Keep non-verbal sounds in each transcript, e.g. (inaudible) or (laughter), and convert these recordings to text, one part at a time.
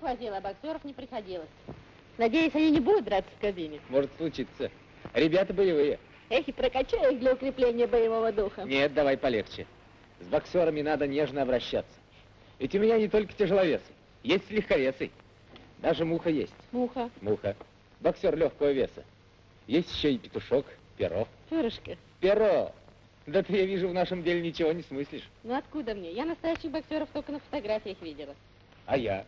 Всех возила, а боксеров не приходилось. Надеюсь, они не будут драться в кабине. Может случиться. Ребята боевые. Эх, и прокачай их для укрепления боевого духа. Нет, давай полегче. С боксерами надо нежно обращаться. Ведь у меня не только тяжеловесы, есть легковесы. Даже муха есть. Муха. Муха. Боксер легкого веса. Есть еще и петушок, перо. Перышко. Перо. Да ты, я вижу, в нашем деле ничего не смыслишь. Ну откуда мне? Я настоящих боксеров только на фотографиях видела. А я?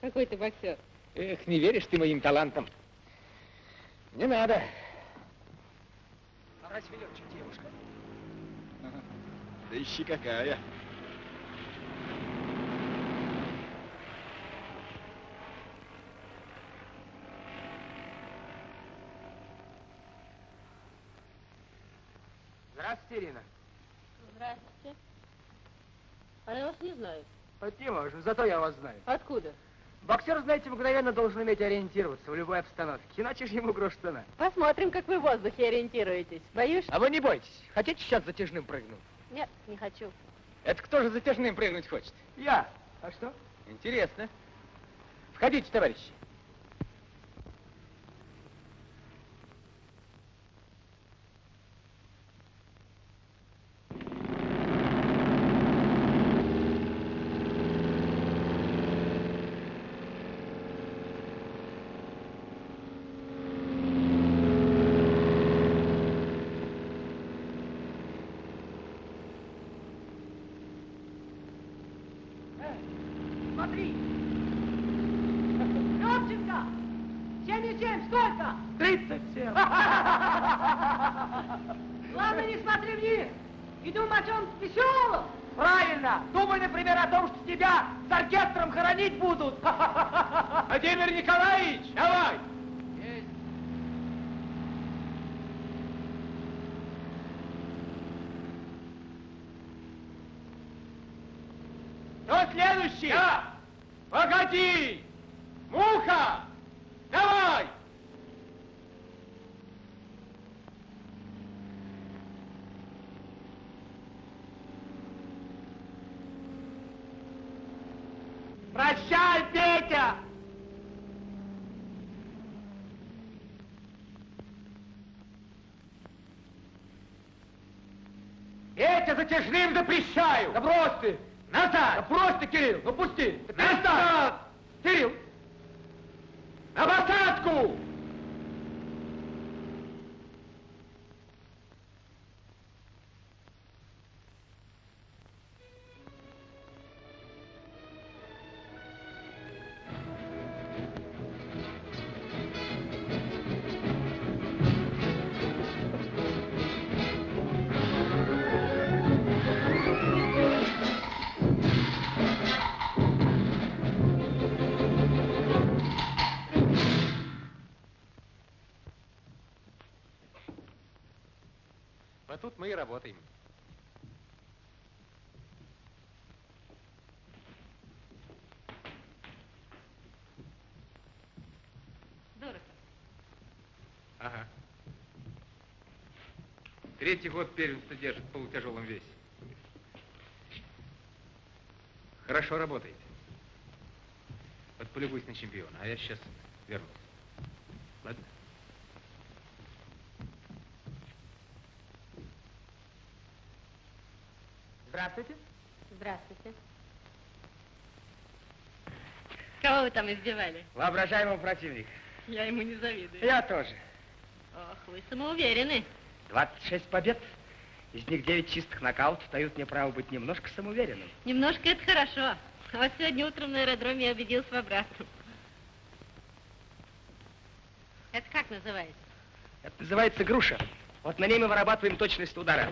Какой ты боксер? Эх, не веришь ты моим талантам. Не надо. А разве Летчик девушка? Ага. Да ищи какая. Здравствуйте, Ирина. Здравствуйте. А я вас не знаю. Не можем, зато я вас знаю. Откуда? Боксер, знаете, мгновенно должен уметь ориентироваться в любой обстановке, иначе же ему грош цена. Посмотрим, как вы в воздухе ориентируетесь. Боюсь? А вы не бойтесь. Хотите сейчас затяжным прыгну? Нет, не хочу. Это кто же затяжным прыгнуть хочет? Я. А что? Интересно. Входите, товарищи. Смотри! Левченко! 77, сколько? 37. Главное, не смотри вниз и думай о чем веселом. Правильно. Думай, например, о том, что тебя с оркестром хоронить будут. (laughs) Владимир Николаевич, давай! Кто следующий? Я! Погоди! Муха! Давай! Прощай, Петя! Петя, затяжным запрещаю! Да брось ты! Назад! Да брось ты, Кирилл! Ну пусти! Назад! Кирилл! На посадку! И работаем. Дорого. Ага. Третий год первенство держит в полутяжелом весе. Хорошо работаете. Вот полюбуйся на чемпиона, а я сейчас вернусь. Ладно? Здравствуйте. Здравствуйте. Кого вы там избивали? Воображаемого противника. Я ему не завидую. Я тоже. Ох, вы самоуверены. 26 побед. Из них 9 чистых нокаутов дают мне право быть немножко самоуверенным. Немножко это хорошо. А вот сегодня утром на аэродроме я убедился в обратном. Это как называется? Это называется груша. Вот на ней мы вырабатываем точность удара.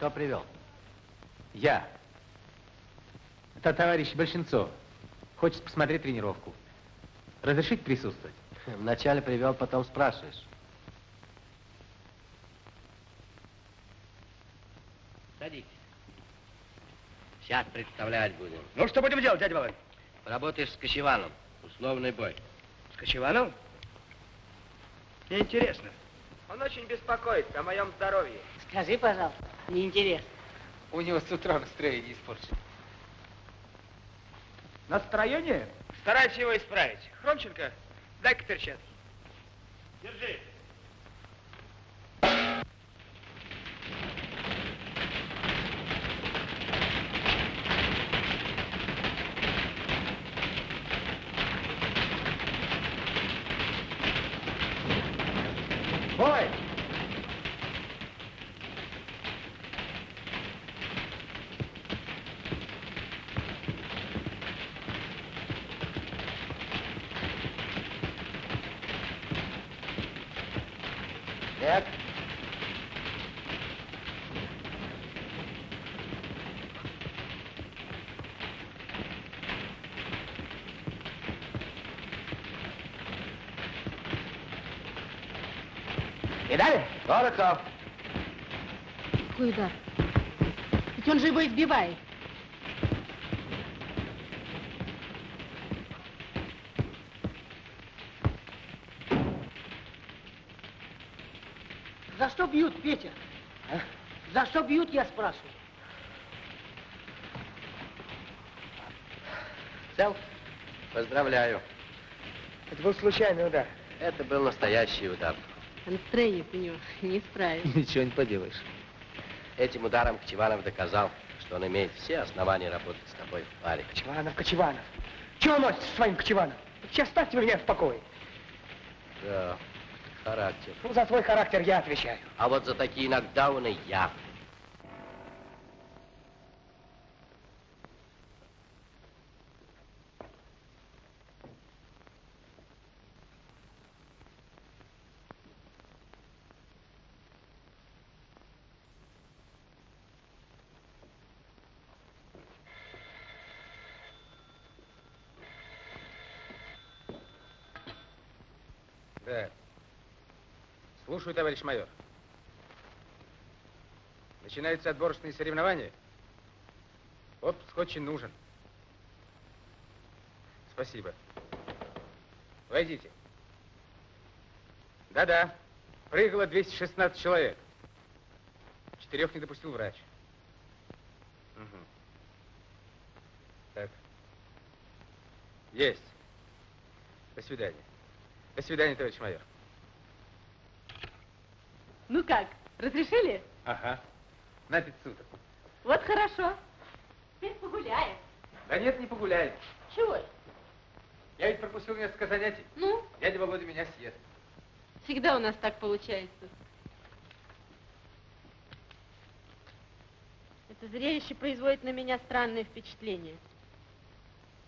Кто привел? Я. Это товарищ Большинцов. Хочет посмотреть тренировку. Разрешить присутствовать? Вначале привел, потом спрашиваешь. Садитесь. Сейчас представлять будем. Ну, что будем делать, дядя Володь? Работаешь с Кочеваном. Условный бой. С Кочеваном? Мне интересно. Он очень беспокоится о моем здоровье. Скажи, пожалуйста, неинтересно. У него с утра настроение испорчено. Настроение? Старайся его исправить. Хромченко, дай-ка перчатки. Держи. Бой! Нет? Видали? Дорохов! Какой удар? Ведь он же его избивает. За что бьют, Петя? За что бьют, я спрашиваю? Цел? Поздравляю. Это был случайный удар. Это был настоящий удар. Настроение у него не справится. Ничего не поделаешь. Этим ударом Кчеванов доказал, что он имеет все основания работать с тобой в паре. Кочеванов, Кочеванов. Чего носите со своим Кочеваном? Сейчас оставьте меня в покое. Да, характер. Ну, за свой характер я отвечаю. А вот за такие нокдауны я. Да. Слушаю, товарищ майор. Начинаются отборочные соревнования. Отпуск очень нужен. Спасибо. Войдите. Да-да. Прыгало 216 человек. Четырех не допустил врач. Мгм. Так. Есть. До свидания. До свидания, товарищ майор. Ну как, разрешили? Ага. На пять суток. Вот хорошо. Теперь погуляем. Да нет, не погуляет. Чего? Я ведь пропустил несколько занятий. Ну, Дядя Володя меня съест. всегда у нас так получается. Это зрелище производит на меня странное впечатление.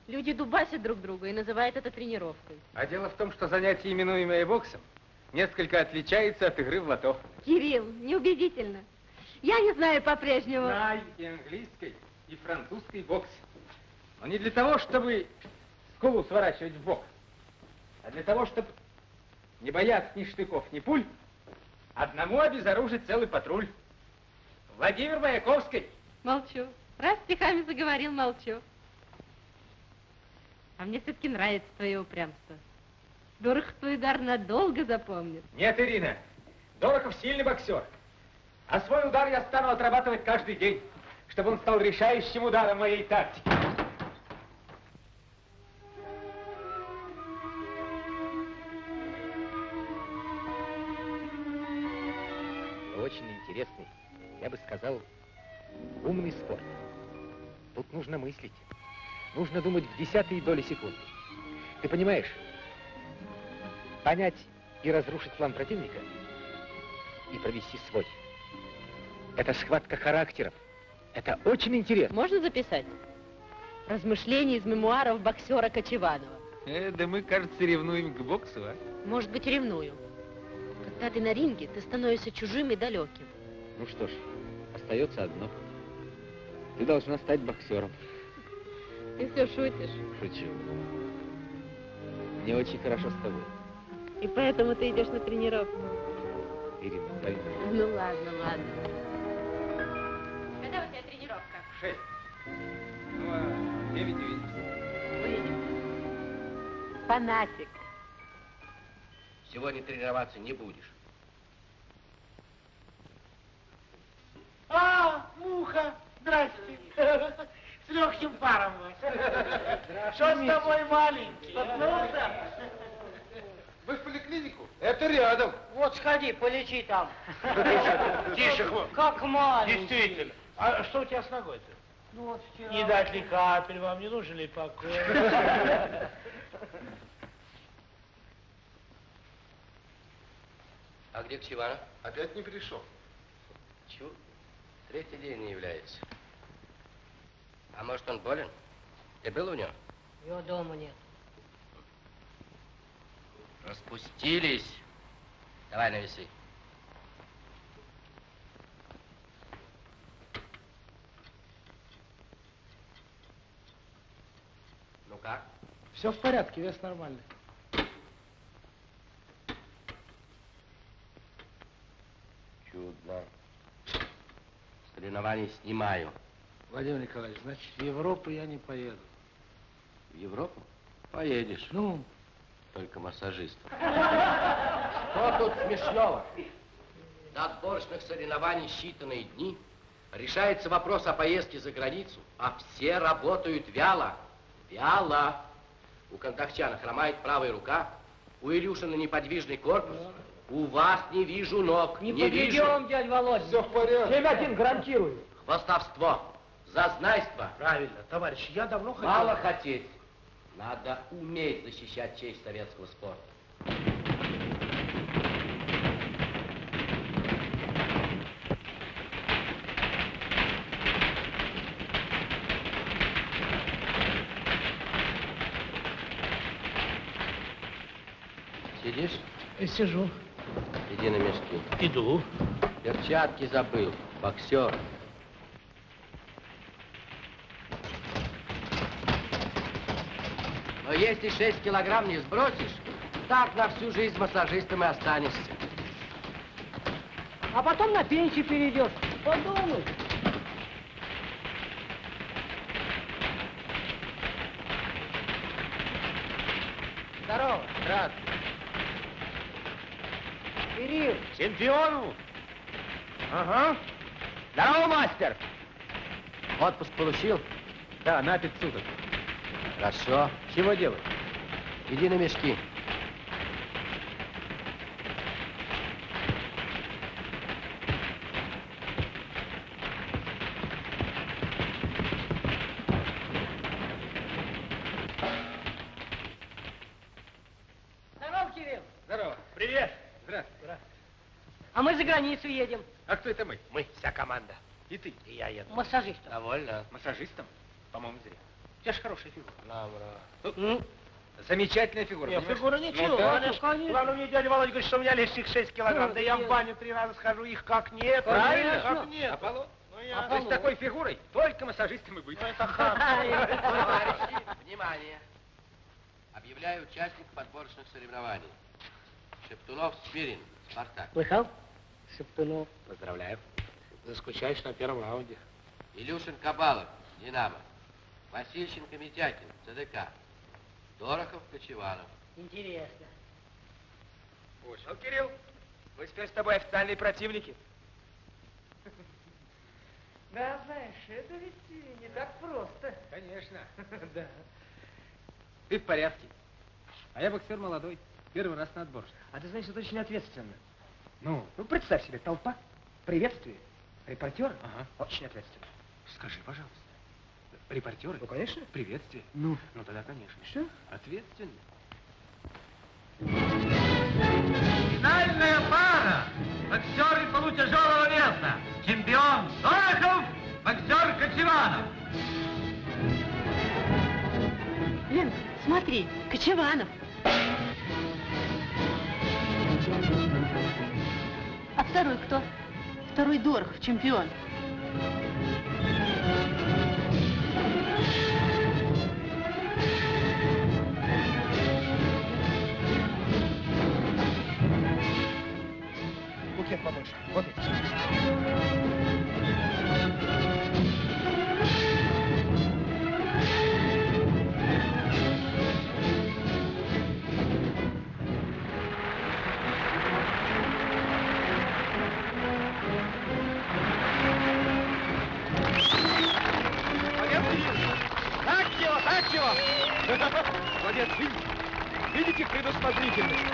Люди дубасят друг друга и называют это тренировкой. А дело в том, что занятие, именуемое боксом, несколько отличается от игры в лото. Кирилл, неубедительно. Я не знаю по-прежнему. Знаю и английской, и французской бокс. Но не для того, чтобы скулу сворачивать в бок, а для того, чтобы не бояться ни штыков, ни пуль, одному обезоружить целый патруль. Владимир Маяковский. Молчу. Раз стихами заговорил, молчу. А мне все-таки нравится твое упрямство. Дорохов твой удар надолго запомнит. Нет, Ирина, Дорохов сильный боксер. А свой удар я стану отрабатывать каждый день, чтобы он стал решающим ударом моей тактики. Очень интересный, я бы сказал, умный спорт. Тут нужно мыслить. Нужно думать в десятые доли секунды. Ты понимаешь, понять и разрушить план противника и провести свой. Это схватка характеров. Это очень интересно. Можно записать? Размышления из мемуаров боксера Кочеванова. Э, да мы, кажется, ревнуем к боксу, а? Может быть, ревную. Когда ты на ринге, ты становишься чужим и далеким. Ну что ж, остается одно. Ты должна стать боксером. Ты все шутишь. Шучу. Мне очень хорошо с тобой. И поэтому ты идешь на тренировку. Ирина, пойми. Ну ладно, ладно. Когда у тебя тренировка? Шесть. Ну, а девять увидимся. Фанатик. Сегодня тренироваться не будешь. А, муха, здрасте. С легким паром вас. (laughs) Что с тобой, маленький? Споткнулся? Вы в поликлинику? Это рядом. Вот сходи, полечи там. Тише, хвост. Как маленький. Действительно. А что у тебя с ногой-то? Ну вот вчера. Не дать ли капель вам, не нужен ли покой? А где Кчеванов? Опять не пришел. Чу, третий день не является. А может, он болен? Ты был у него? Его дома нет. Распустились. Давай навеси. Ну как? Все в порядке, вес нормальный. Чудно. Соревнования снимаю. Владимир Николаевич, значит, в Европу я не поеду. В Европу? Поедешь. Ну, Только массажист. Что тут смешного? До отборочных соревнований считанные дни. Решается вопрос о поездке за границу, а все работают вяло. Вяло. У Контахчана хромает правая рука, у Илюшина неподвижный корпус. У вас не вижу ног, Не, не, вижу. подведем, дядь Володя. Все в порядке. Семятин, гарантирую. Хвостовство, зазнайство. Правильно, товарищ, я давно хотел... Мало хотеть. Надо уметь защищать честь советского спорта. Сидишь? Сижу. Иди на мешки. Иду. Перчатки забыл. Боксер. Если 6 килограмм не сбросишь, так на всю жизнь массажистом и останешься. А потом на пенсию перейдешь. Подумай. Здорово. Здравствуй. Кирилл, Чемпиону? Ага. Здорово, мастер. Отпуск получил? Да, на пять суток. Хорошо. Чего делать? Иди на мешки. здорово, Кирилл. Здорово. Привет. Здравствуй. А мы за границу едем. А кто это мы? Мы, вся команда. И ты? И я еду. Массажистом. Довольно. Массажистом? По-моему, зря. У тебя же хорошая фигура. Добро. Замечательная фигура. Нет, понимаешь? фигура ничего. Ну, да. конечно, конечно. Главное, мне дядя Володя говорит, что у меня лишних 6 килограмм. Ну, Да я в баню три раза схожу, их как нет. Правильно. Как нет. Аполлон. Ну, я... То есть с такой фигурой только массажистом и быть. Ну, это. (laughs) Товарищи, внимание. Объявляю участников отборочных соревнований. Шептунов Смирин, Спартак. Слыхал? Шептунов. Поздравляю. Заскучаешь на первом раунде. Илюшин Кабалов, Динамо. Васильченко Митякин, ЦДК. Дорохов Кочеванов. Интересно. Ну, Кирилл, мы теперь с тобой официальные противники. (laughs) Да, знаешь, это ведь не так просто. Конечно. (laughs) Да. Ты в порядке. А я боксер молодой. Первый раз на отбор. А ты знаешь, это очень ответственно. Ну? Ну, представь себе, толпа, приветствие, репортеры. Ага. Очень ответственно. Скажи, пожалуйста. Репортеры? Ну, конечно. Приветствие. Ну. Ну, тогда, конечно. Что? Ответственно. Финальная пара. Боксеры полутяжелого веса. Чемпион Дорохов, боксер Кочеванов. Лен, смотри, Кочеванов. А второй кто? Второй Дорохов, чемпион. конфет побольше. Вот их. Так его, так его! (laughs) Молодец, видите, предусмотрительность.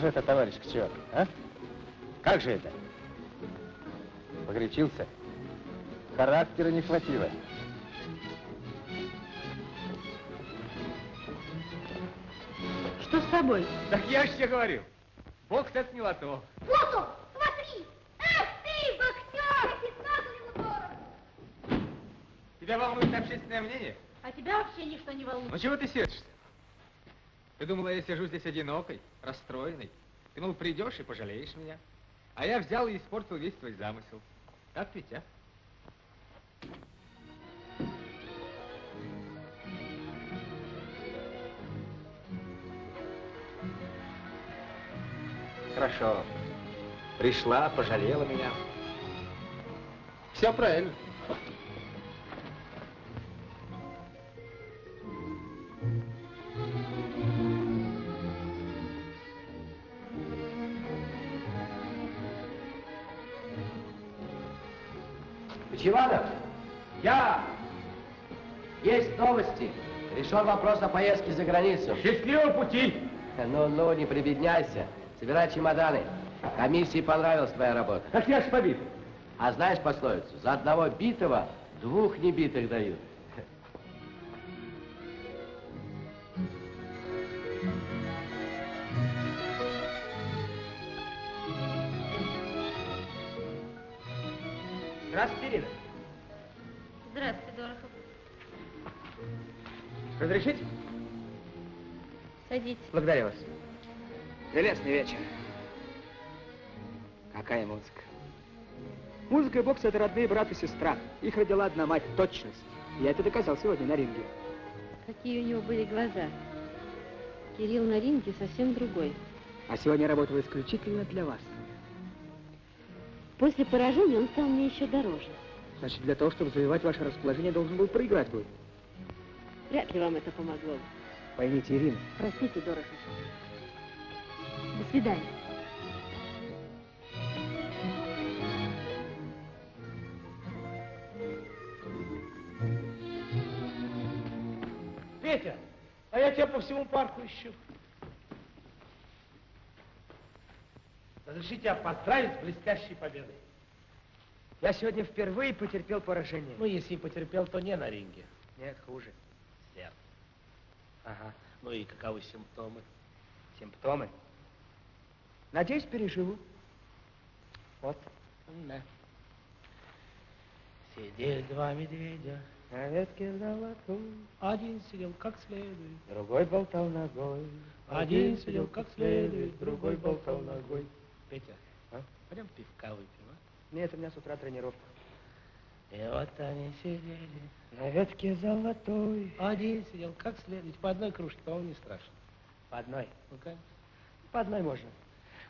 Же это, товарищ Кчер, а? Как же это? Погорячился? Характера не хватило. Что с тобой? Так я же тебе говорил. Бокс это не лото. Плуту, смотри! Эх ты, боксер! Тебя волнует общественное мнение? А тебя вообще ничто не волнует. Ну чего ты сердишься? Ты думала, я сижу здесь одинокой, расстроенной? Ты, мол, придешь и пожалеешь меня. А я взял и испортил весь твой замысел. Так ведь, а? Хорошо. Пришла, пожалела меня. Все правильно. Новости. Решен вопрос о поездке за границу. Счастливого пути! Ну-ну, не прибедняйся. Собирай чемоданы. Комиссии понравилась твоя работа. Так я ж побит. А знаешь пословицу? За одного битого двух небитых дают. Здравствуйте, Ирина. Здравствуй, Дорохов. Разрешите? Садитесь. Благодарю вас. Прелестный вечер. Какая музыка. Музыка и бокс — это родные брат и сестра. Их родила одна мать — точность. Я это доказал сегодня на ринге. Какие у него были глаза. Кирилл на ринге совсем другой. А сегодня я работал исключительно для вас. После поражения он стал мне еще дороже. Значит, для того, чтобы завоевать ваше расположение, должен был проиграть бой. Вряд ли вам это помогло. Поймите, Ирина, Простите, Дорохов. До свидания. Петя, а я тебя по всему парку ищу. Разрешите тебя поздравить с блестящей победой. Я сегодня впервые потерпел поражение. Ну, если и потерпел, то не на ринге. Нет, хуже. Ага. Ну и каковы симптомы? Симптомы. Надеюсь, переживу. Вот. Да. Сидели два медведя, На ветке золотой, один сидел как следует, другой болтал ногой. один сидел как следует, другой болтал ногой. Петя, А? пойдем пивка выпьем, а? Нет, у меня с утра тренировка. И вот они сидели на ветке золотой. Один сидел как следует. По одной кружке, по-моему, не страшно. По одной. Ну, конечно. По одной можно.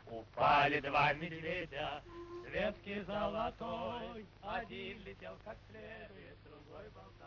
Упали два медведя с ветки золотой. Один летел как следует, другой болтал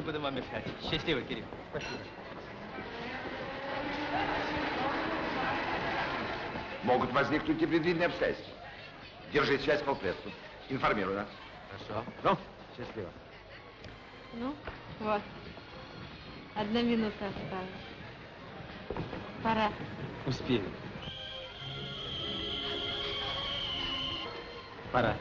не буду вам мешать. Счастливо, Кирилл. Спасибо. Могут возникнуть непредвиденные обстоятельства. Держи связь по прессу. Информируй нас. Хорошо. Ну, счастливо. Ну, вот. Одна минута осталась. Пора. Успеем. Пора.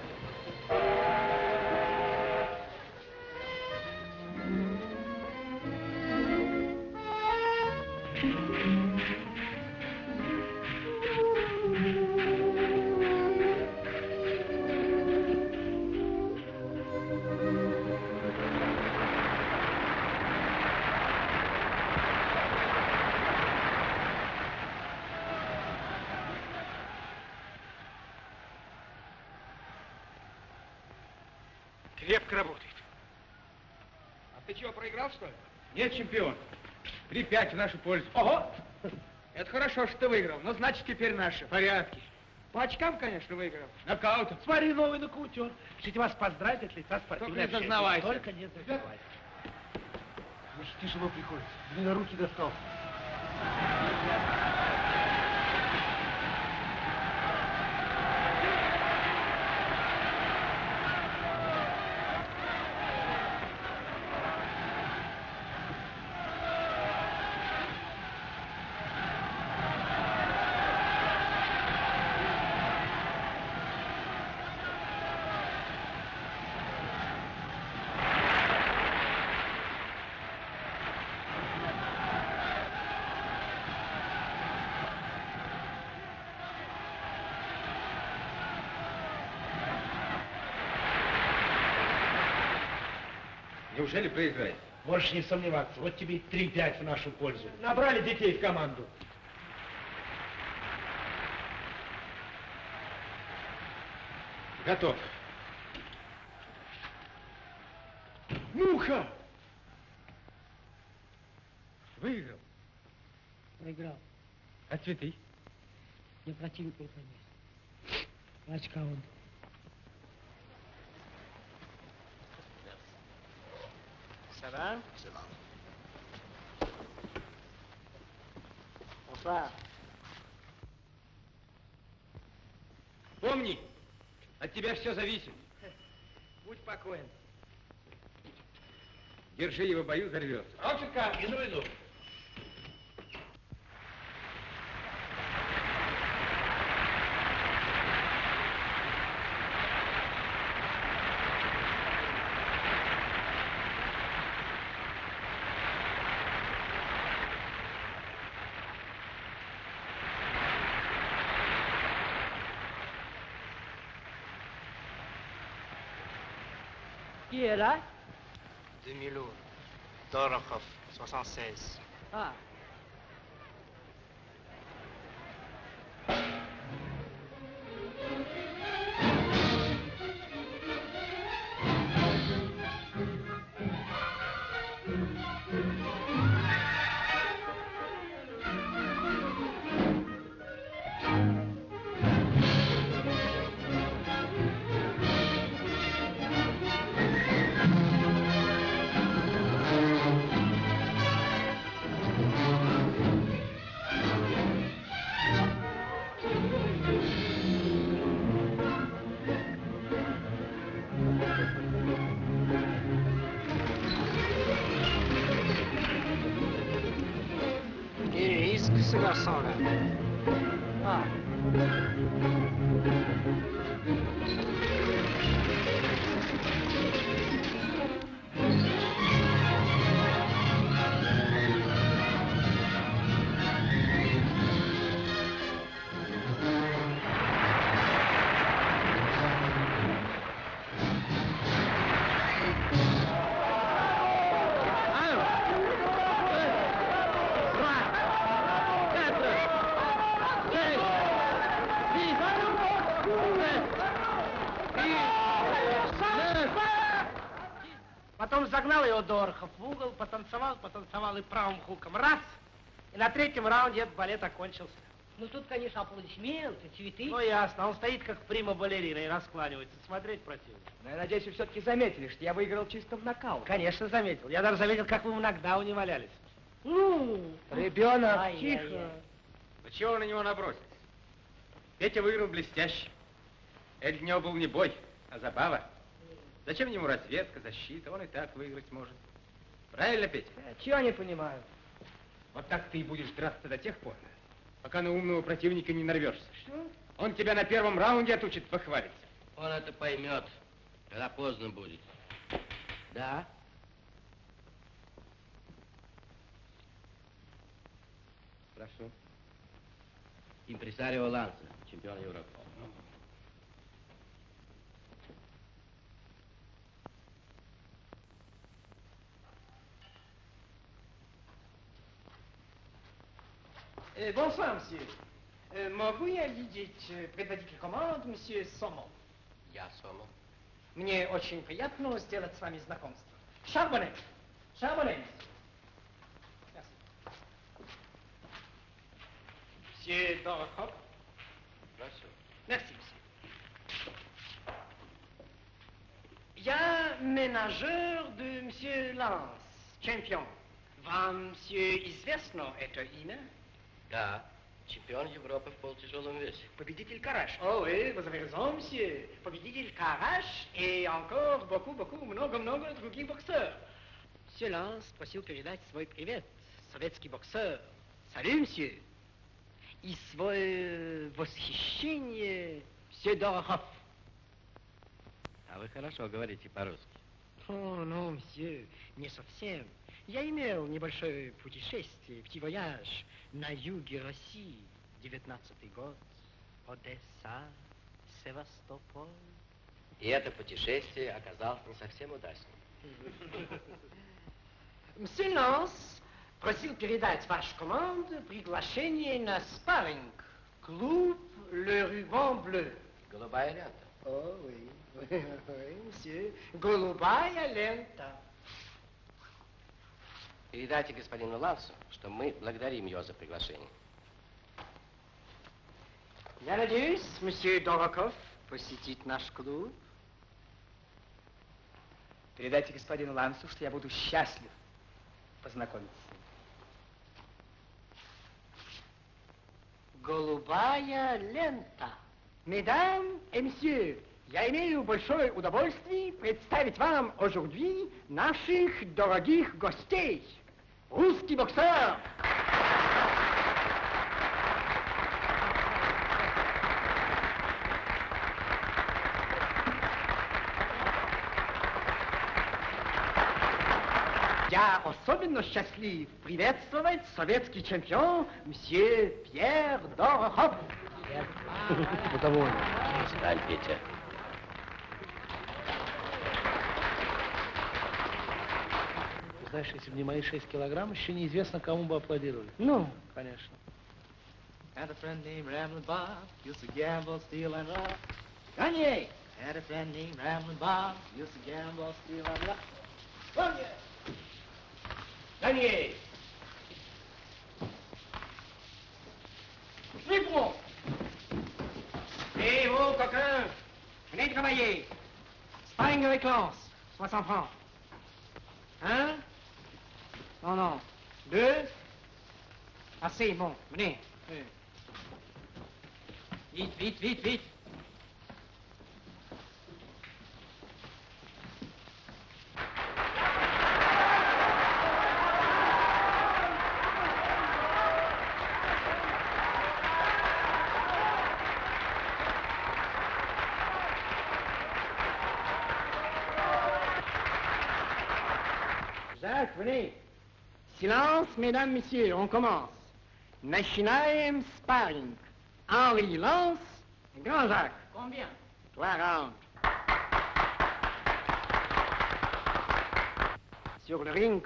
Нашу пользу. Ого! Это хорошо, что ты выиграл. Ну, значит, теперь наши. Порядки. По очкам, конечно, выиграл. Нокаутом. Смотри, новый нокаутер. Хотите вас поздравить от лица спортивной Только не зазнавайся. Только не зазнавайся. Очень тяжело приходится. Мне на руки достался. Неужели проиграете? Можешь не сомневаться. Вот тебе 3-5 в нашу пользу. Набрали детей в команду. Готов. Муха! Выиграл. Проиграл. А цветы? Мне противник переходить. Очка он. Ça va Ça va. Bonsoir. Помни, от тебя все зависит. Будь спокоен. Держи его, бою, взорвется. Ромченко, иду, иду. Dorokhov, 76. Ah, Дорохов в угол, потанцевал, потанцевал и правым хуком раз. И на третьем раунде этот балет окончился. Ну тут, конечно, аплодисменты, цветы. Ну ясно, он стоит как прима-балерина и раскланивается. Смотреть противно. Но я надеюсь, вы все-таки заметили, что я выиграл чисто в нокаут. Конечно, заметил. Я даже заметил, как вы в нокдауне валялись. Ну, Ребенок, Ай-яй-яй. тихо. Ну чего вы на него набросились? Петя выиграл блестяще. Это для него был не бой, а забава. Зачем ему разведка, защита? Он и так выиграть может. Правильно, Петя? Чего не понимаю? Вот так ты и будешь драться до тех пор, пока на умного противника не нарвешься. Что? Он тебя на первом раунде отучит похвалиться. Он это поймет, когда поздно будет. Да. Прошу. Импресарио Ланса, чемпион Европы. Bonsoir, monsieur. Э, могу я видеть э, предводитель команд, месье Сомо? Я Сомо. Мне очень приятно сделать с вами знакомство. Шарбоне. Шарбоне. Monsieur Дорохов. Прошу. Merci, monsieur. Я менеджер de monsieur Lance, чемпион. Вам, monsieur, известно это имя? Да, чемпион Европы в полутяжелом весе. Победитель Караш. О, oui, vous avez raison, monsieur. Победитель Караш и encore beaucoup, beaucoup, много-много других боксеров. Monsieur Ланс просил передать свой привет, советский боксер. Салют, monsieur. И свое восхищение, monsieur Дорохов. А вы хорошо говорите по-русски. О, ну, monsieur, не совсем. Я имел небольшое путешествие, petit voyage на юге России, девятнадцатый год, Одесса, Севастополь. И это путешествие оказалось не совсем удачным. (laughs) Мсье Ланс просил передать вашей команде приглашение на спарринг. Клуб Le Ruban Bleu. Голубая лента. О, oui, oui, oui, мсье. Голубая лента. Передайте господину Лансу, что мы благодарим его за приглашение. Я надеюсь, месье Дороков посетит наш клуб. Передайте господину Лансу, что я буду счастлив познакомиться с ним. Голубая лента. Mesdames et messieurs, я имею большое удовольствие представить вам aujourd'hui наших дорогих гостей. Русский боксер. Я особенно счастлив приветствовать советский чемпион мсье Пьер Дорохов. Довольно. Сталь, Петя. Знаешь, если бы не мои 6 килограмм, еще неизвестно, кому бы аплодировали. Ну, Конечно. Had a friend named Ramblin' Bob, used to gamble, steal, and rob. Kanye. Had a friend named Ramblin' Bob, used to gamble, steal, and rob. Kanye. Kanye. Suivez-moi. Eh, oh, coquin. Venez travailler. Sparring avec Lance. 60 francs. Un. Non, non. Deux. Assez, bon. Venez. Vite, vite, vite, vite. Jacques, venez mesdames, messieurs, on commence. Machinaim Sparring. Henri Lance, Grand Jacques. Combien? 40. Sur le ring,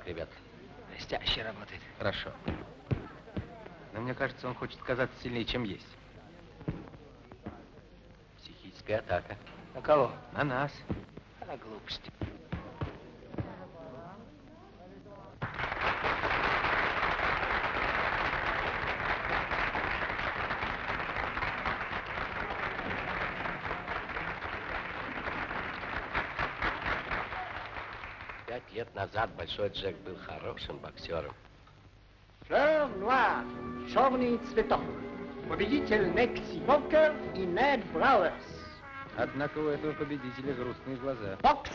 как, ребят? Блестяще работает. Хорошо. Но мне кажется, он хочет казаться сильнее, чем есть. Психическая атака. На кого? На нас. А, глупости. Пять назад Большой Джек был хорошим боксером. Fleur noire, черный цветок. Победитель Мекси Покер и Нед Брауэрс. Однако у этого победителя грустные глаза. Бокс.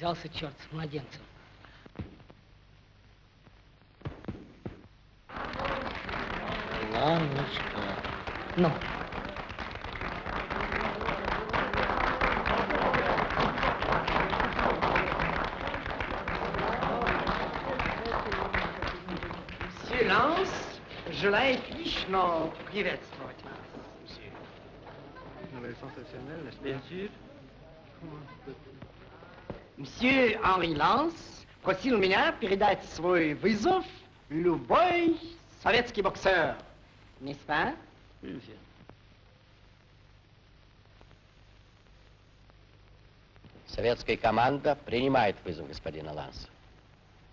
Связался черт с младенцем. Ланочка. Ну, Silence. Желает лично приветствовать вас. Bien sûr. Monsieur Henri Lance просил меня передать свой вызов любой советский боксер. N'est-ce pas? Советская команда принимает вызов господина Ланса.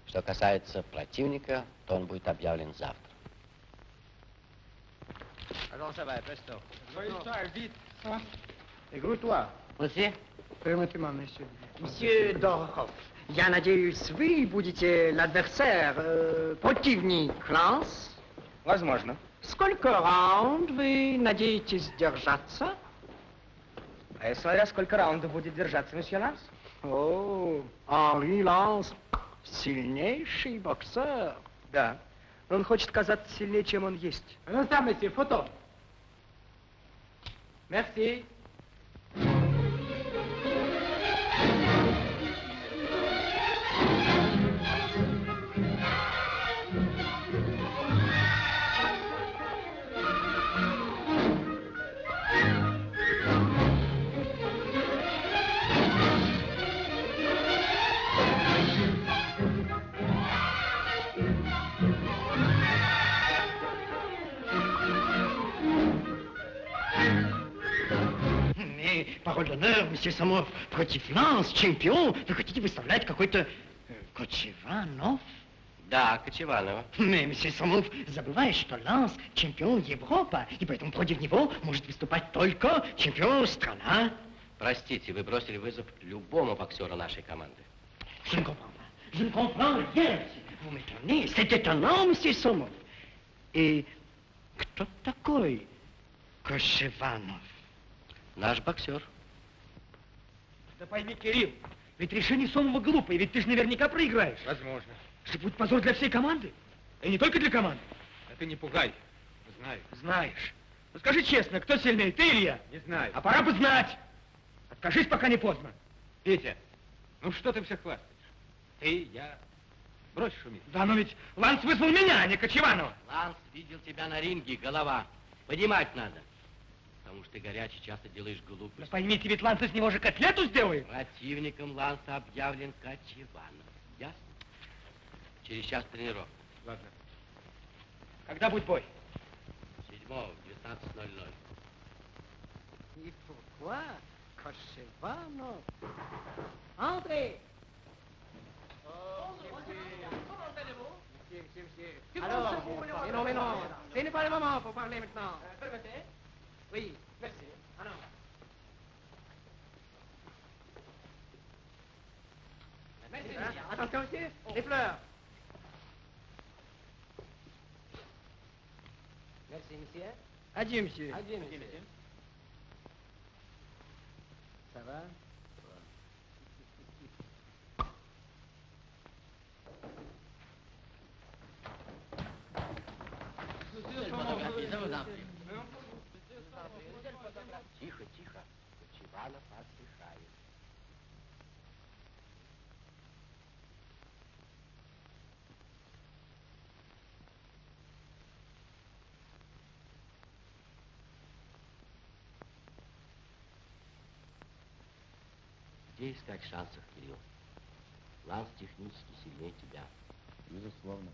Что касается противника, то он будет объявлен завтра. Allons, ça va, presto. vite. Écoute-toi. Monsieur? Permettez-moi, monsieur. Monsieur Дорохов, я надеюсь, вы будете l'adversaire, э, противник Ланс. Возможно. Сколько раунд вы надеетесь держаться? А я смотря сколько раундов будет держаться месье Ланс. О, Henri Ланс, сильнейший боксер. Да. Но он хочет казаться сильнее, чем он есть. Ну, там, месье, фото. Merci. Monsieur Самов, против Ланс, чемпион, вы хотите выставлять какой-то э, Кочеванов? Да, Кочеванова. Mais, monsieur Самов, забывает, что Ланс чемпион Европы, и поэтому против него может выступать только чемпион страна. Простите, вы бросили вызов любому боксеру нашей команды. Je ne comprends pas. Je ne comprends rien. Vous m'étonnez. C'est étonnant, monsieur Сомов. И кто такой Кошеванов? Наш боксер. Да пойми, Кирилл, ведь решение Сомова глупое, ведь ты же наверняка проиграешь. Возможно. Это будет позор для всей команды. И не только для команды. А ты не пугай. Знаю. Знаешь. Ну скажи честно, кто сильнее, ты или я? Не знаю. А пора бы знать. Откажись, пока не поздно. Петя, ну что ты все хвастаешь? Ты, я. Брось шуметь. Да, но ведь Ланс вызвал меня, а не Кочеванова. Ланс видел тебя на ринге, голова. Поднимать надо. Потому что ты горячий, часто делаешь Да глупости. поймите, ведь Ланс из него же котлету сделает. Противником Ланса объявлен Кочеванов. Ясно? Через час тренировка. Ладно. Когда будет бой? Седьмого, в 19.00. Et pourquoi Entrez Alors, mais non, mais non, ce n'est pas le moment pour parler maintenant. Permettez Oui, merci. Alors. Merci, Attention, monsieur, les fleurs. Merci, monsieur. Adieu, monsieur. Adieu, monsieur. Ça va? Где искать шансов, Кирилл? Ланс технически сильнее тебя. Безусловно.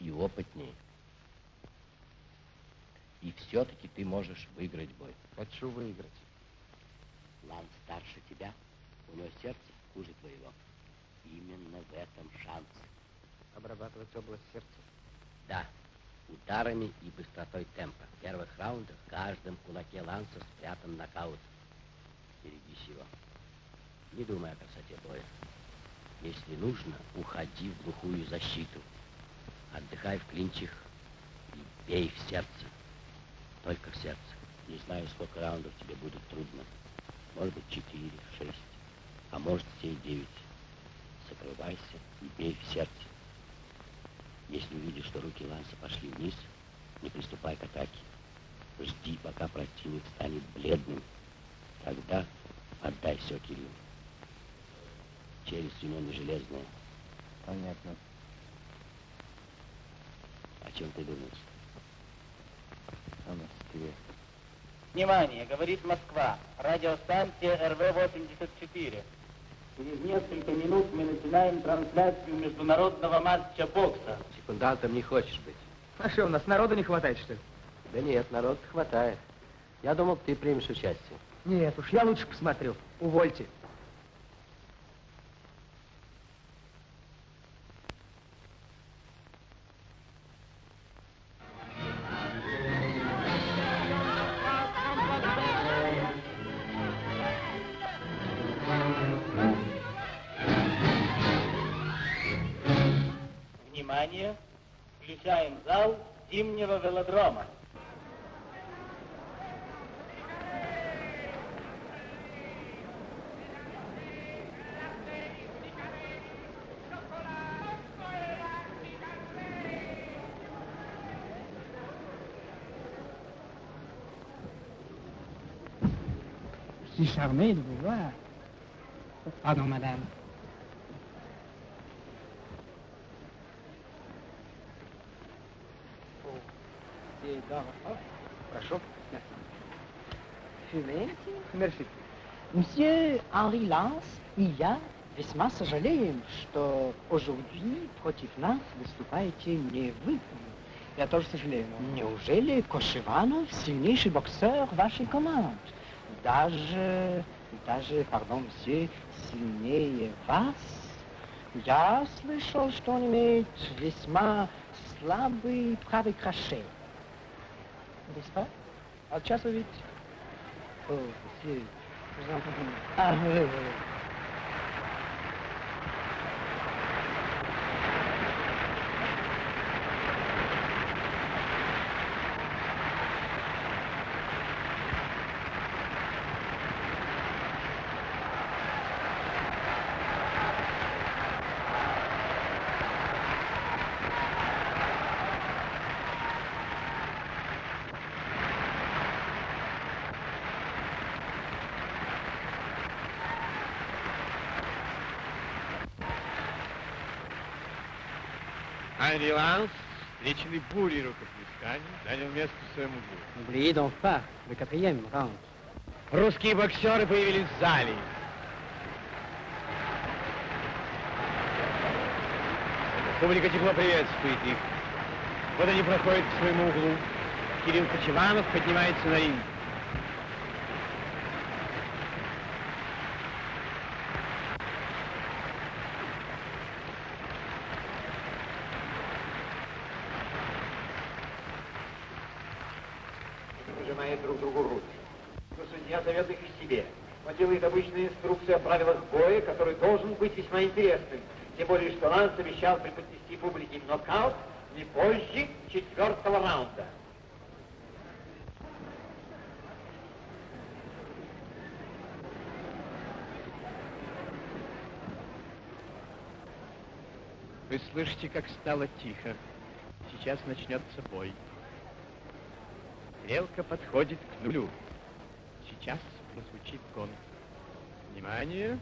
И опытнее. И все-таки ты можешь выиграть бой. Хочу выиграть. Ланс старше тебя, у него сердце хуже твоего. Именно в этом шанс. Обрабатывать область сердца? Да, ударами и быстротой темпа. В первых раундах в каждом кулаке Ланса спрятан нокаут. Берегись его. Не думай о красоте боя. Если нужно, уходи в глухую защиту. Отдыхай в клинчах и бей в сердце. Только в сердце. Не знаю, сколько раундов тебе будет трудно. Может быть, четыре, шесть, а может, все девять. Закрывайся и бей в сердце. Если увидишь, что руки Ланса пошли вниз, не приступай к атаке. Жди, пока противник станет бледным. Тогда отдай все Кириллу. Челюсть у него не железная. Понятно. О чем ты думаешь? О Москве. Внимание, говорит Москва. Радиостанция РВ-84. Через несколько минут мы начинаем трансляцию международного матча бокса. Секундантом не хочешь быть? А что, у нас народу не хватает, что ли? Да нет, народ хватает. Я думал, ты примешь участие. Нет уж, я лучше посмотрю. Увольте. Charmé de vous voir. Pardon, madame. Прошу. Fumez. Мерси. Monsieur Henri Lance, и я весьма сожалеем, что aujourd'hui против нас выступаете не вы. Я тоже сожалею, но... Неужели Кошеванов сильнейший боксер вашей команды? Даже, даже, пардон, все сильнее вас? Я слышал, что он имеет весьма слабый правый краше. N'est-ce pas? А сейчас вы видите. О, monsieur, je Ланс, встреченный бурей рукоплесканий, занял место в своем углу. N'oubliez donc pas le quatrième round. Русские боксеры появились в зале. Публика тепло приветствует их. Вот они проходят к своему углу. Кирилл Кочеванов поднимается на ринг. меня зовет их к себе. Он делает обычную инструкцию о правилах боя, который должен быть весьма интересным. Тем более, что Ланс обещал преподнести публике нокаут не позже четвертого раунда. Вы слышите, как стало тихо. Сейчас начнется бой. Стрелка подходит к нулю. Сейчас прозвучит гонг. Внимание!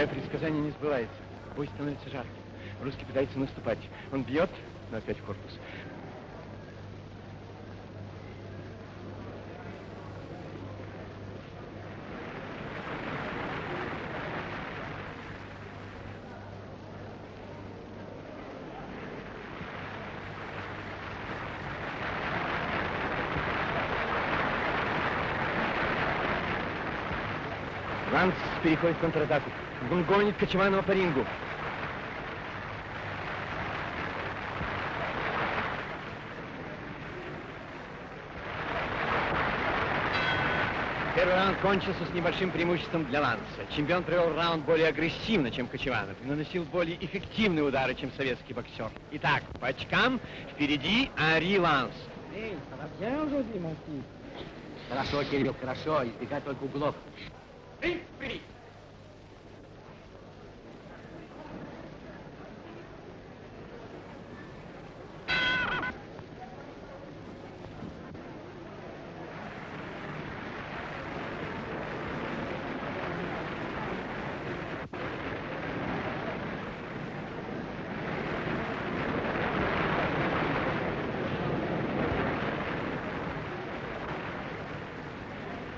Мое предсказание не сбывается. Бой становится жарким. Русский пытается наступать. Он бьет, но опять в корпус. Ланс переходит в контратаку. Он гонит Кочеванова по рингу. Первый раунд кончился с небольшим преимуществом для Ланса. Чемпион провел раунд более агрессивно, чем Кочеванов, и наносил более эффективные удары, чем советский боксер. Итак, по очкам впереди Ари Ланс. Эй, mon fils Хорошо, Кирилл, хорошо. Избегай только углов.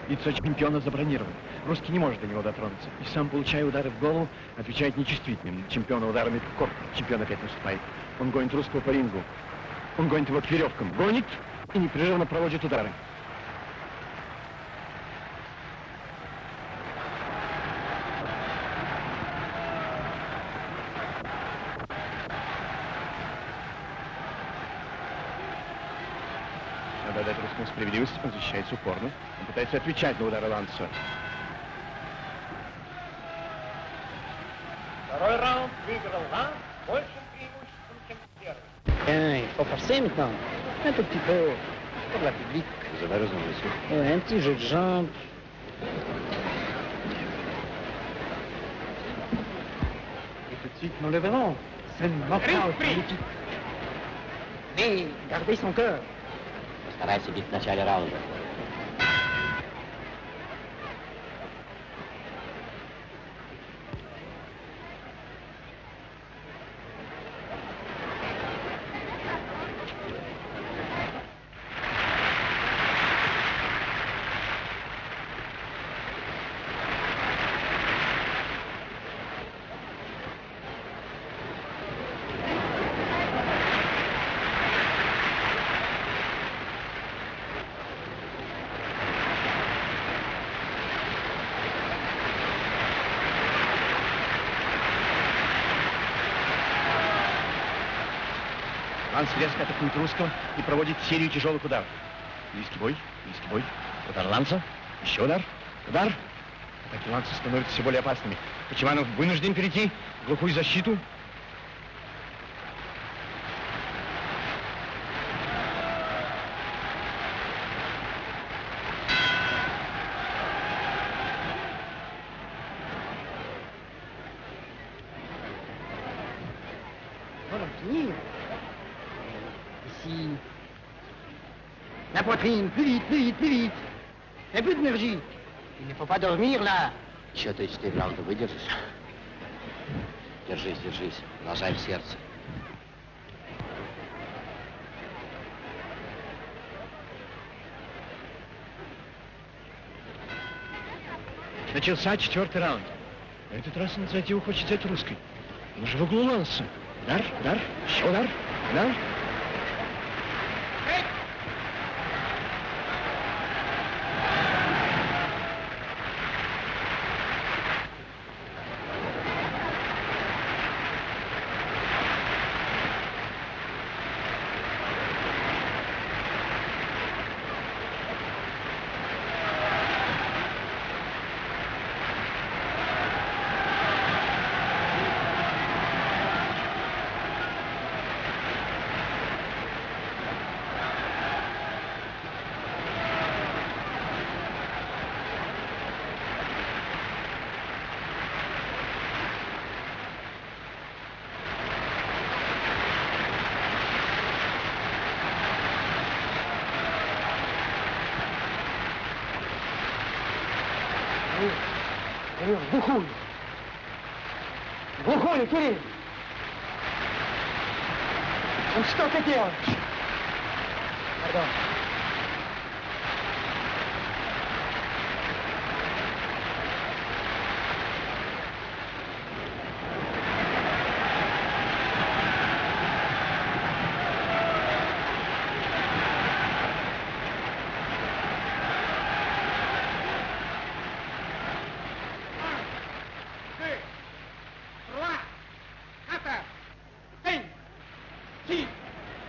Лицо чемпиона забронировано. Русский не может до него дотронуться. И сам, получая удары в голову, отвечает нечувствительным. Чемпиона ударами в корпус. Чемпион опять наступает. Он гонит русского по рингу. Он гонит его к веревкам. Гонит и непрерывно проводит удары. дать русскому справедливость, он защищается упорно. Он пытается отвечать на удары Ланса. Второй раунд выиграл Ланс большим преимуществом, чем первый. Hein, il faut forcer maintenant. Un tout petit peu pour la public. Vous avez raison, monsieur. Ouais, un petit jeu de jambes. Et tout de suite, nous le verrons. C'est une knockout magnifique. Mais gardez son cœur. Постарайся бить в начале раунда. Резко атакует русского и проводит серию тяжелых ударов. Близкий бой, близкий бой. Удар Ланса, еще удар, удар. Атаки Ланса становятся все более опасными. Почеванов вынужден перейти в глухую защиту. la poitrine, plus vite, plus vite, plus vite. Fais plus d'énergie. Il ne faut pas dormir, là. Че ты, Степан, ты выдержишь? Держись, держись. Нажай в сердце. Начался четвертый раунд. На этот раз инициативу хочет взять русский. Он же в углу ланса. Удар, удар, еще удар, удар. Кирилл. Ну что ты делаешь? Пардон. deux, trois, quatre, cinq, six,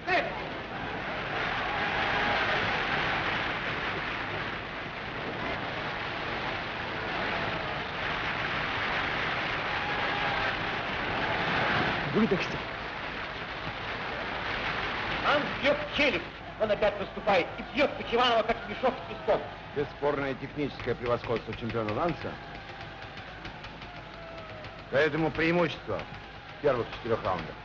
sept. Выдохся. Он бьет в челюсть. Он опять наступает и бьет Кочеванова, как мешок с песком. Бесспорное техническое превосходство чемпиона Ланса. Поэтому преимущество в первых четырех раундах.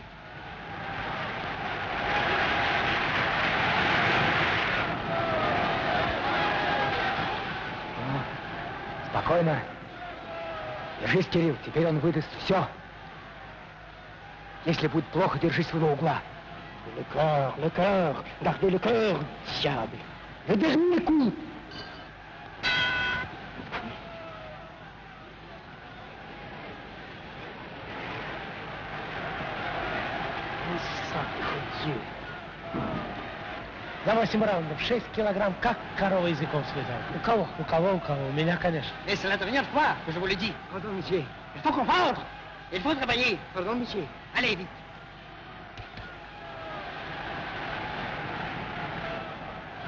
Спокойно. Держись, Кирилл, теперь он выдаст все. Если будет плохо, держись своего угла. Le cœur, le cœur, gardez le cœur, diable. Le dernier coup. 8 раундов, 6 килограмм, как корова языком слезала. У кого? У кого, у кого? У меня, конечно. Если это нет, pas, je vous le dis. Pardon, monsieur. Il faut comprendre. Il faut travailler. Pardon, monsieur. Allez, vite.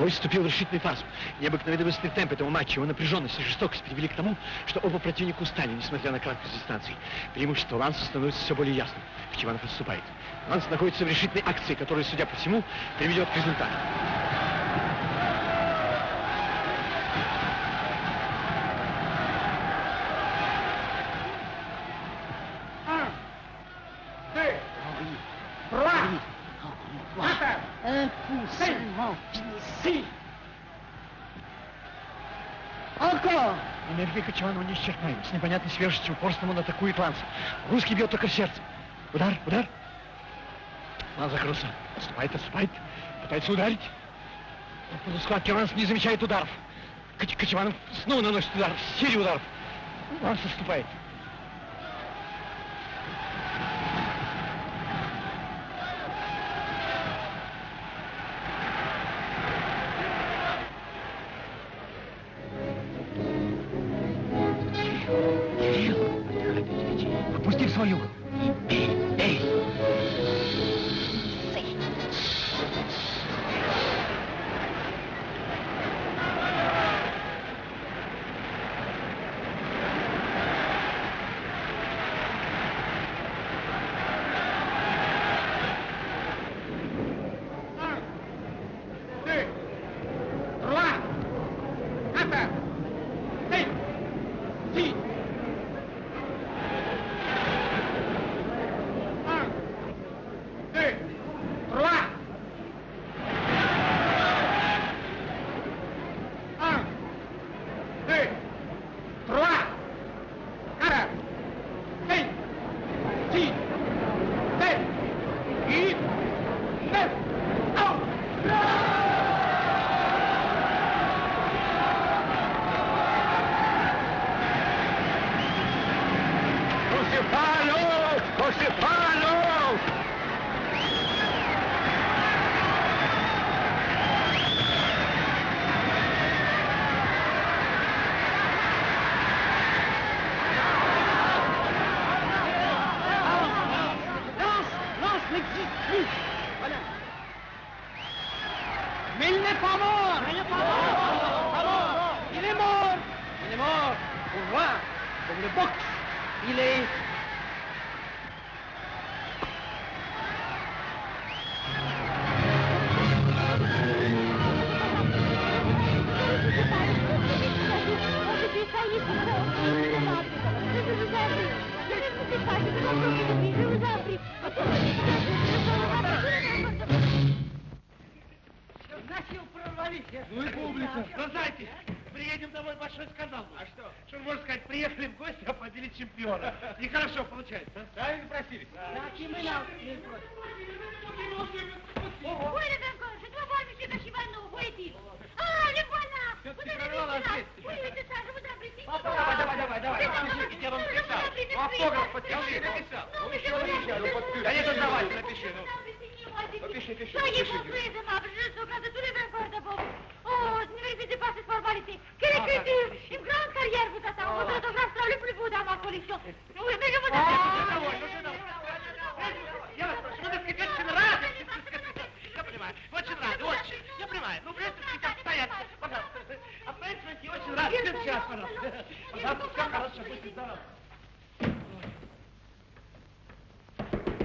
Бой вступил в решительный фаз. Необыкновенный быстрый темп этого матча, его напряженность и жестокость привели к тому, что оба противника устали, несмотря на краткость дистанции. Преимущество Ланса становится все более ясным. Кочеванов отступает. Ланс находится в решительной акции, которая, судя по всему, приведет к результату. Энергия Кочеванова неисчерпаема. С непонятной свежестью упорством он атакует Ланса. Русский бьет только в сердце. Удар, удар. Ланс закрылся. Отступает, отступает. Пытается ударить. Но в схватке Ланс не замечает ударов. Коч- Кочеванов снова наносит удар. Серию ударов. Ланс отступает. Сейчас, пожалуйста. Пожалуйста, все хорошо, будьте здоровы.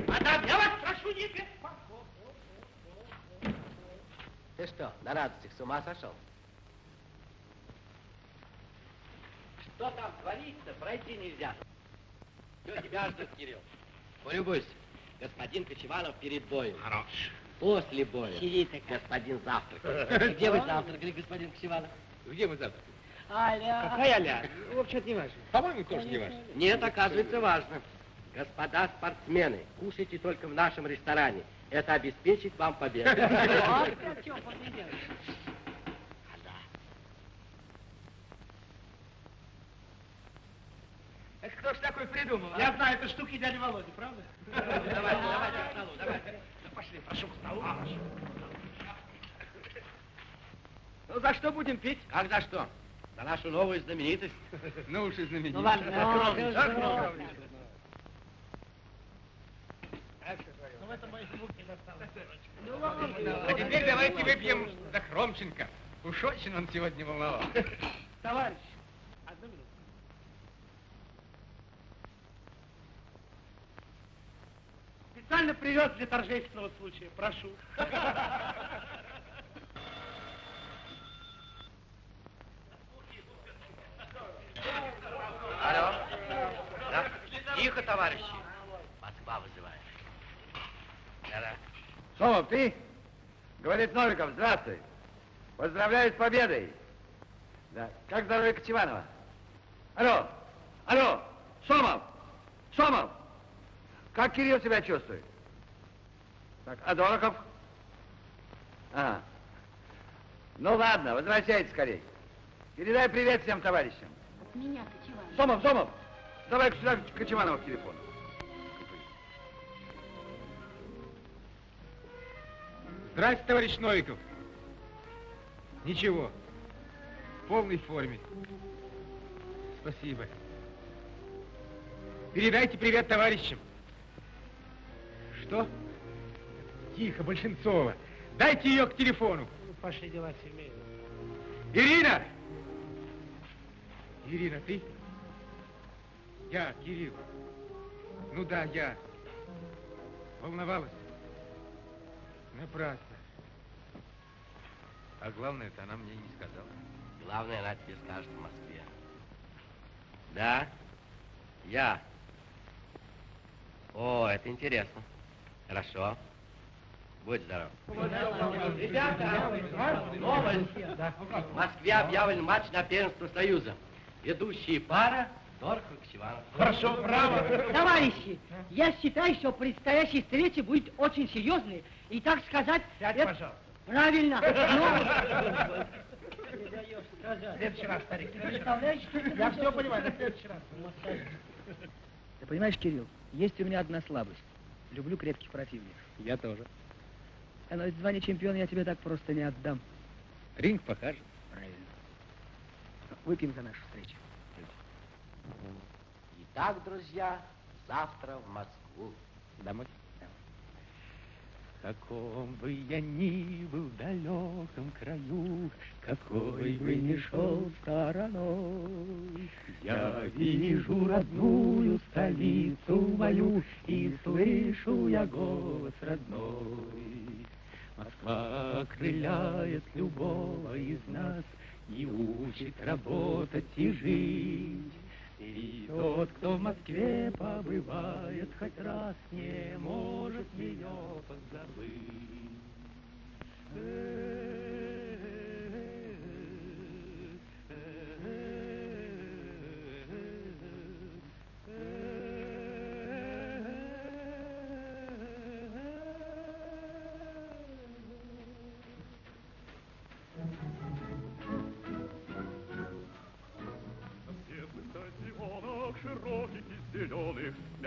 Мадам, я вас прошу, не беспокойтесь. Ты что, на радостях с ума сошел? Что там творится, пройти нельзя. Все, тебя ждут, Кирилл. Полюбуйся. Господин Кочеванов перед боем. Хорош. После боя. Сидите Господин завтракает. Где вы завтракали, господин Кочеванов? Где мы завтра? Аля. Какая Аля? Ну, Вообще-то не важно. По-моему, тоже не важно. Нет, оказывается, важно. Господа спортсмены, кушайте только в нашем ресторане. Это обеспечит вам победу. (laughs) Это кто ж такой придумал, а? Я знаю, это штуки дяди Володи, правда? Давайте, давайте к столу, давайте. Пошли, прошу к столу. Ну, за что будем пить? Как за что? За нашу новую знаменитость. (laughs) Ну уж и знаменитый. Ну ладно, скромничай. Ну, в этом моих рук не досталось. А теперь давайте выпьем за Хромченко. Уж очень он сегодня волновал. (laughs) Товарищ, одну минуту. Специально привез для торжественного случая. Прошу. (laughs) Алло. Да? Тихо, товарищи. Москва вызывает. Да-да. Сомов, ты? Говорит Новиков, здравствуй. Поздравляю с победой. Да. Как здоровье Кочеванова? Алло, алло, Сомов, Сомов. Как Кирилл себя чувствует? Так, а Дорохов? Ага. Ну ладно, возвращайтесь скорей. Передай привет всем товарищам. Меня, Кочеван. Сомов, Сомов, давай сюда Кочеванова к телефону. Здрасте, товарищ Новиков. Ничего. В полной форме. Спасибо. Передайте привет товарищам. Что? Тихо, Большинцова. Дайте ее к телефону. Пошли дела семейные. Ирина! Ирина, ты? Я, Кирилл. Ну да, я. Волновалась? Напрасно. А главное, это она мне и не сказала. Главное, она тебе скажет в Москве. Да? Я. О, это интересно. Хорошо. Будь здоров. Ребята, новость. В Москве объявлен матч на первенство Союза. Ведущие пара Дорохов Кочеванов. Хорошо, браво. Товарищи, я считаю, что предстоящая встреча будет очень серьезной. И, так сказать... Сядь, это- пожалуйста. Правильно. В следующий раз, старик. Ты представляешь, Я все понимаю, на следующий раз. Ты понимаешь, Кирилл, есть у меня одна слабость. Люблю крепких противников. Я тоже. А но звание чемпиона я тебе так просто не отдам. Ринг покажет. Выпьем за нашу встречу. Итак, друзья, завтра в Москву. Домой? каком бы я ни был далеком краю, какой бы ни шел стороной, я вижу родную столицу мою и слышу я голос родной. Москва окрыляет любого из нас и учит работать и жить. И тот, кто в Москве побывает хоть раз, не может ее позабыть.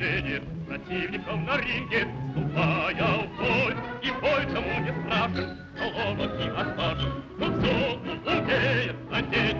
наступление, Противником на ринге, вступая в бой. И бой тому не страшен, но ловок и отважен, Но все умеет надеть